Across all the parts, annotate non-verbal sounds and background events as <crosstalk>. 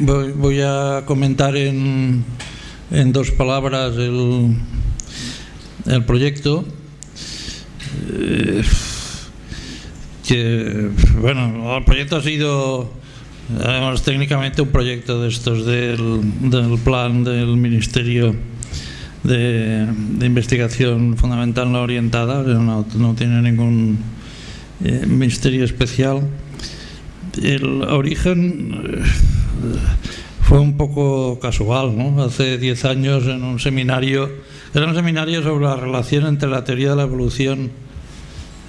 Voy, a comentar en, dos palabras el, el proyecto. Eh, que, bueno, el proyecto ha sido, además, técnicamente un proyecto de estos del, del plan del Ministerio de, Investigación Fundamental no orientada, no, no tiene ningún eh, misterio especial. El origen eh, fue un poco casual, ¿no? Hace 10 años en un seminario, era un seminario sobre la relación entre la teoría de la evolución,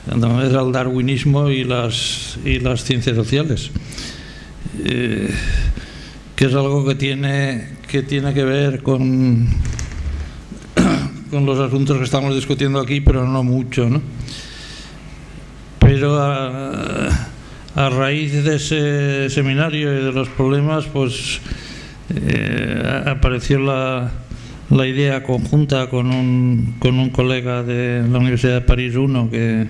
era el darwinismo y las, y las ciencias sociales, eh, que es algo que tiene que, tiene que ver con, <coughs> con los asuntos que estamos discutiendo aquí, pero no mucho, ¿no? Pero a, a raíz de ese seminario y de los problemas, pues eh, apareció la, la, idea conjunta con un, con un colega de la Universidad de París I que,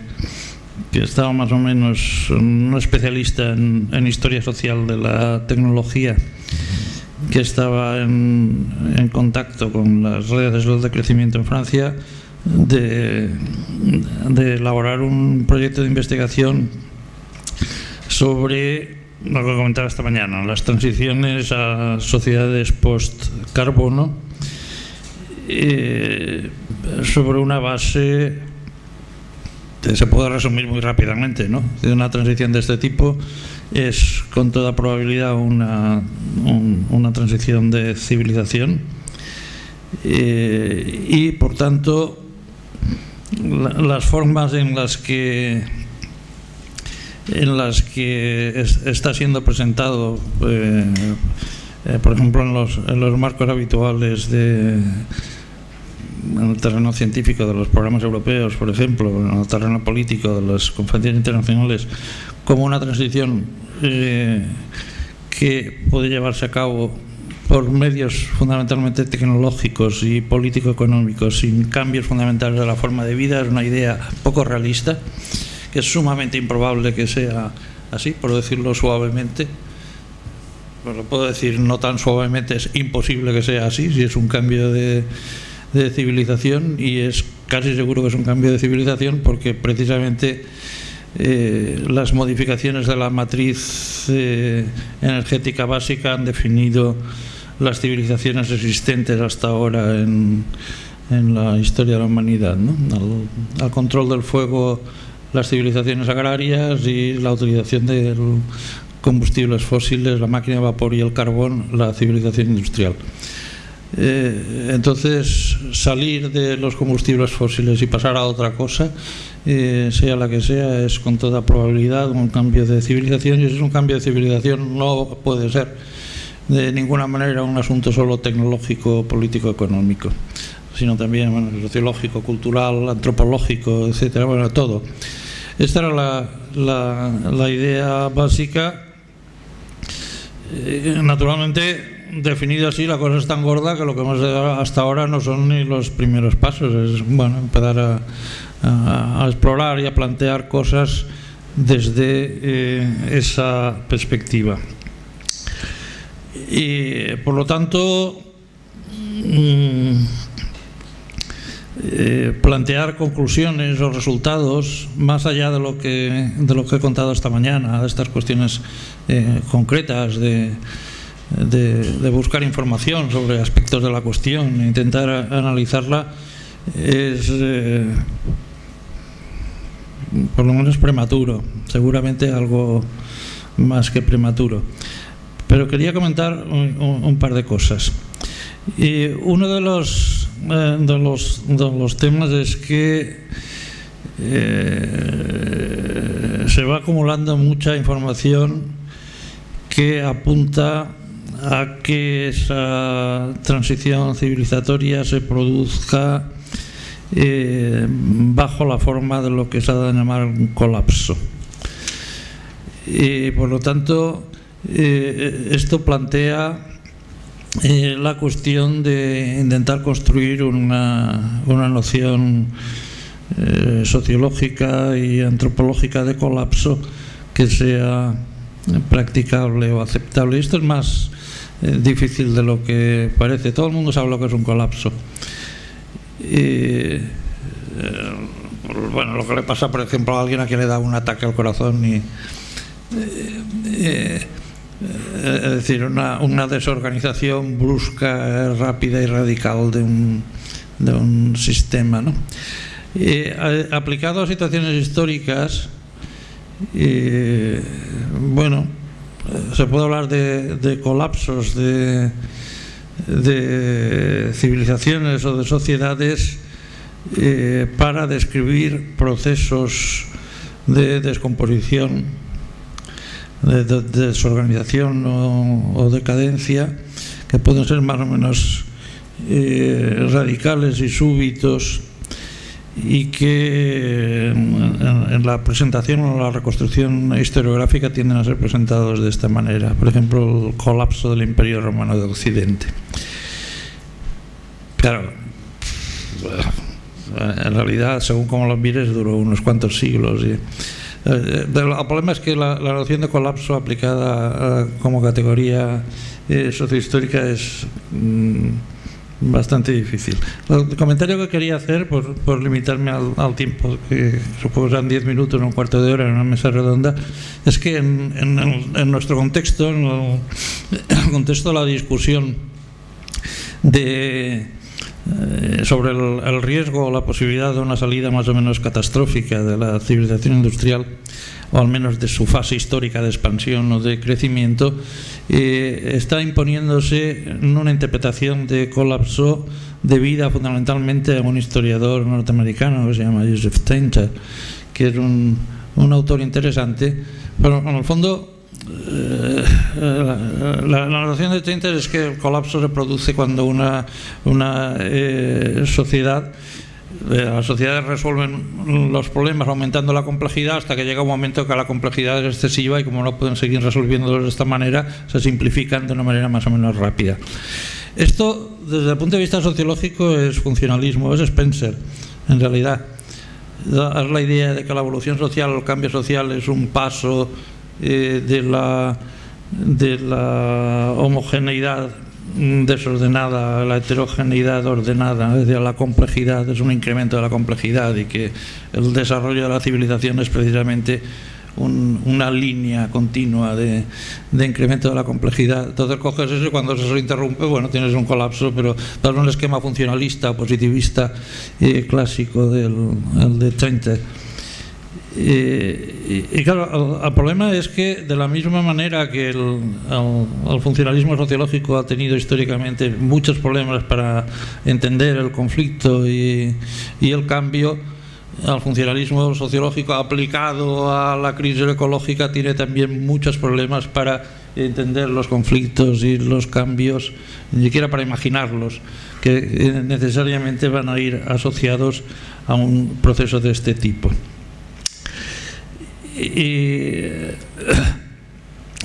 que estaba más o menos un especialista en, en, historia social de la tecnología que estaba en, en contacto con las redes de crecimiento en Francia de, de elaborar un proyecto de investigación sobre lo que comentaba esta mañana, las transiciones a sociedades post-carbono eh, sobre una base se puede resumir muy rápidamente, ¿no? Una transición de este tipo es con toda probabilidad una, una transición de civilización eh, y por tanto las formas en las que en las que está siendo presentado, eh, eh, por ejemplo, en los, en los, marcos habituales de, en el terreno científico de los programas europeos, por ejemplo, en el terreno político de las conferencias internacionales, como una transición eh, que puede llevarse a cabo por medios fundamentalmente tecnológicos y político-económicos, sin cambios fundamentales de la forma de vida, es una idea poco realista que es sumamente improbable que sea así, por decirlo suavemente. Lo puedo decir no tan suavemente, es imposible que sea así, si es un cambio de, civilización y es casi seguro que es un cambio de civilización porque precisamente eh, las modificaciones de la matriz eh, energética básica han definido las civilizaciones existentes hasta ahora en, la historia de la humanidad. ¿no? al control del fuego las civilizaciones agrarias y la utilización de combustibles fósiles, la máquina de vapor y el carbón, la civilización industrial. Eh, entonces, salir de los combustibles fósiles y pasar a otra cosa, eh, sea la que sea, es con toda probabilidad un cambio de civilización y si es un cambio de civilización no puede ser de ninguna manera un asunto solo tecnológico, político, económico, sino también sociológico, cultural, antropológico, etcétera, bueno, todo. Esta era la, idea básica. Eh, naturalmente, definido así, la cosa es tan gorda que lo que hemos hasta ahora no son ni los primeros pasos. Es bueno, empezar a, explorar y a plantear cosas desde eh, esa perspectiva. Y por lo tanto, mm, eh, plantear conclusiones o resultados más allá de lo que de lo que he contado esta mañana, de estas cuestiones eh, concretas de, buscar información sobre aspectos de la cuestión, intentar analizarla, es eh, por lo menos prematuro, seguramente algo más que prematuro. Pero quería comentar un, par de cosas. Y uno de los de, los, de los temas es que eh, se va acumulando mucha información que apunta a que esa transición civilizatoria se produzca eh, bajo la forma de lo que se ha de llamar un colapso. Y por lo tanto, esto plantea eh, la cuestión de intentar construir una, una noción eh, sociológica y antropológica de colapso que sea practicable o aceptable. Esto es más, eh, difícil de lo que parece. Todo el mundo sabe lo que es un colapso. Bueno, lo que le pasa, por ejemplo, a alguien a quien le da un ataque al corazón y es decir, una, desorganización brusca, rápida y radical de un, de un sistema. ¿no? aplicado a situaciones históricas, bueno, se puede hablar de, colapsos de, civilizaciones o de sociedades eh, para describir procesos de descomposición, de, desorganización o, decadencia que pueden ser más o menos eh, radicales y súbitos y que en, la presentación o la reconstrucción historiográfica tienden a ser presentados de esta manera. Por ejemplo, el colapso del Imperio Romano de Occidente. Claro, en realidad, según como lo mires, duró unos cuantos siglos. El problema es que la, noción de colapso aplicada como categoría eh, sociohistórica es... Mm, bastante difícil. El comentario que quería hacer, por, por limitarme al, tiempo, que supongo serán 10 minutos, un cuarto de hora en una mesa redonda, es que en, en, nuestro contexto, en el, contexto de la discusión de, eh, sobre el, riesgo o la posibilidad de una salida más o menos catastrófica de la civilización industrial, o al menos de su fase histórica de expansión o de crecimiento, eh, está imponiéndose una interpretación de colapso debida fundamentalmente a un historiador norteamericano que se llama Joseph Tainter, que es un, un autor interesante, pero en el fondo eh, la, la, noción de Tainter es que el colapso se produce cuando una, una eh, sociedad las sociedades resuelven los problemas aumentando la complejidad hasta que llega un momento que la complejidad es excesiva y como no pueden seguir resolviéndolos de esta manera, se simplifican de una manera más o menos rápida. Esto, desde el punto de vista sociológico, es funcionalismo, es Spencer, en realidad. Es la idea de que la evolución social el cambio social es un paso eh, de, la, de la homogeneidad desordenada, la heterogeneidad ordenada, es decir, la complejidad es un incremento de la complejidad y que el desarrollo de la civilización es precisamente una línea continua de, incremento de la complejidad. Entonces coges eso y cuando se interrumpe, bueno, tienes un colapso, pero todo un esquema funcionalista, positivista clásico del el de Trente. Y, claro, el, problema es que de la misma manera que el, funcionalismo sociológico ha tenido históricamente muchos problemas para entender el conflicto y, el cambio, el funcionalismo sociológico aplicado a la crisis ecológica tiene también muchos problemas para entender los conflictos y los cambios, ni siquiera para imaginarlos, que necesariamente van a ir asociados a un proceso de este tipo. Y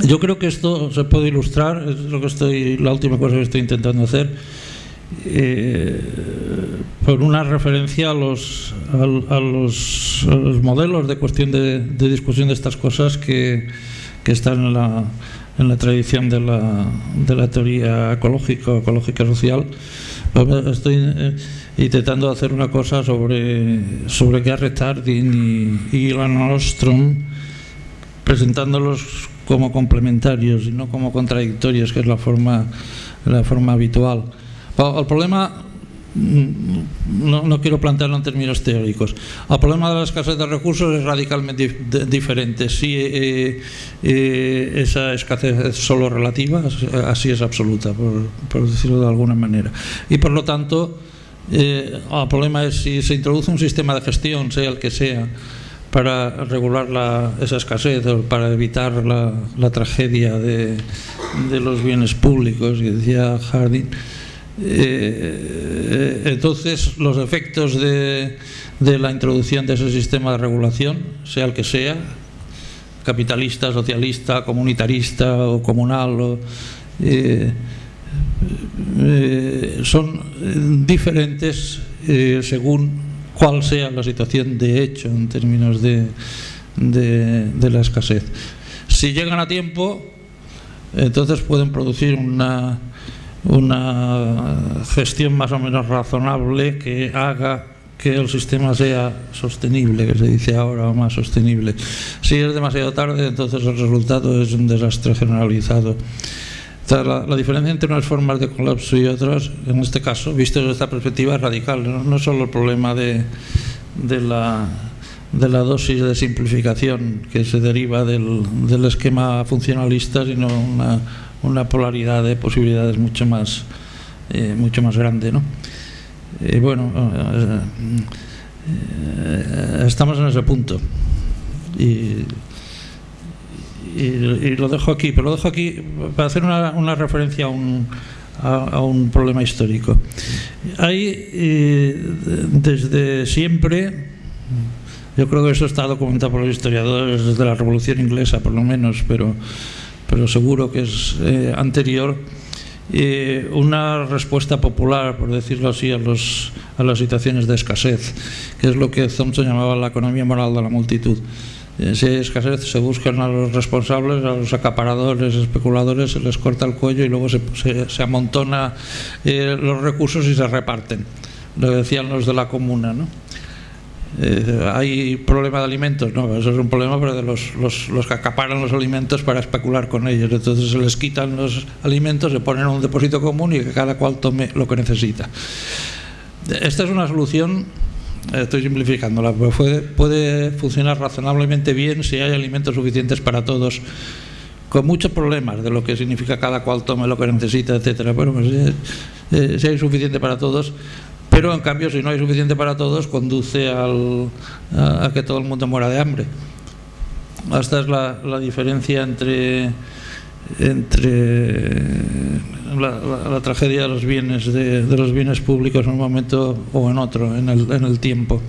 yo creo que esto se puede ilustrar, es lo que estoy, la última cosa que estoy intentando hacer, eh, por una referencia a los, a, los, modelos de cuestión de, discusión de estas cosas que, que están en la, en la tradición de la, de la teoría ecológica, ecológica social. Estoy eh, intentando hacer una cosa sobre, sobre Garrett Hardin y, y Ilan Ostrom, presentándolos como complementarios y no como contradictorios, que es la forma, la forma habitual. El problema mm, no, no, quiero plantearlo en términos teóricos. El problema de la escasez de recursos es radicalmente diferente. Si eh, eh, esa escasez es solo relativa, así es absoluta, por, por decirlo de alguna manera. Y por lo tanto, eh, el problema es si se introduce un sistema de gestión, sea el que sea, para regular la, esa escasez o para evitar la, tragedia de, los bienes públicos, que decía Harding. Eh, entonces, los efectos de, de, la introducción de ese sistema de regulación, sea el que sea, capitalista, socialista, comunitarista o comunal, o, eh, eh, son diferentes eh, según cuál sea la situación de hecho en términos de, de, la escasez. Si llegan a tiempo, entonces pueden producir una, una gestión más o menos razonable que haga que el sistema sea sostenible, que se dice ahora, o más sostenible. Si es demasiado tarde, entonces el resultado es un desastre generalizado. La, la, diferencia entre unas formas de colapso y otras, en este caso, visto desde esta perspectiva, es radical. No, no es solo el problema de, de, la, de la dosis de simplificación que se deriva del, del esquema funcionalista, sino una, una, polaridad de posibilidades mucho más, eh, mucho más grande. ¿no? Y bueno, eh, eh, estamos en ese punto. Y, y, lo dejo aquí, pero lo dejo aquí para hacer una, una referencia a un, a, a, un problema histórico. Hay eh, desde siempre, yo creo que eso está documentado por los historiadores desde la Revolución Inglesa, por lo menos, pero, pero seguro que es eh, anterior, eh, una respuesta popular, por decirlo así, a, los, a las situaciones de escasez, que es lo que Thompson llamaba la economía moral de la multitud. Si hay escasez, se buscan a los responsables, a los acaparadores, especuladores, se les corta el cuello y luego se, se, se amontona eh, los recursos y se reparten. Lo decían los de la comuna, ¿no? Eh, ¿Hay problema de alimentos? No, eso es un problema pero de los, los, los, que acaparan los alimentos para especular con ellos. Entonces se les quitan los alimentos, se ponen en un depósito común y que cada cual tome lo que necesita. Esta es una solución, estoy simplificándola, pero puede, puede funcionar razonablemente bien si hay alimentos suficientes para todos con muchos problemas de lo que significa cada cual tome lo que necesita, etcétera. Bueno, pues, eh, eh, si hay suficiente para todos, pero en cambio si no hay suficiente para todos conduce al, a, a, que todo el mundo muera de hambre. Esta es la, la diferencia entre, entre la, la, tragedia de los bienes de, de, los bienes públicos en un momento o en otro, en el, en el tiempo.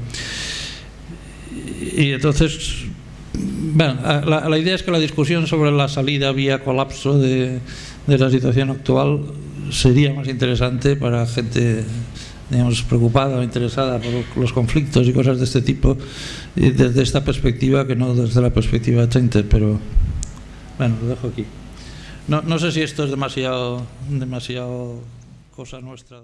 Y entonces, bueno, la, idea es que la discusión sobre la salida vía colapso de, de la situación actual sería más interesante para gente digamos, preocupada o interesada por los conflictos y cosas de este tipo desde esta perspectiva que no desde la perspectiva Center, pero bueno, lo dejo aquí. No, no sé si esto es demasiado, demasiado cosa nuestra.